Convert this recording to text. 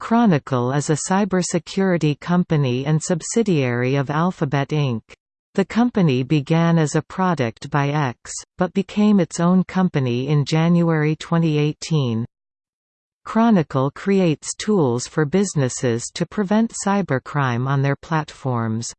Chronicle is a cybersecurity company and subsidiary of Alphabet Inc. The company began as a product by X, but became its own company in January 2018. Chronicle creates tools for businesses to prevent cybercrime on their platforms.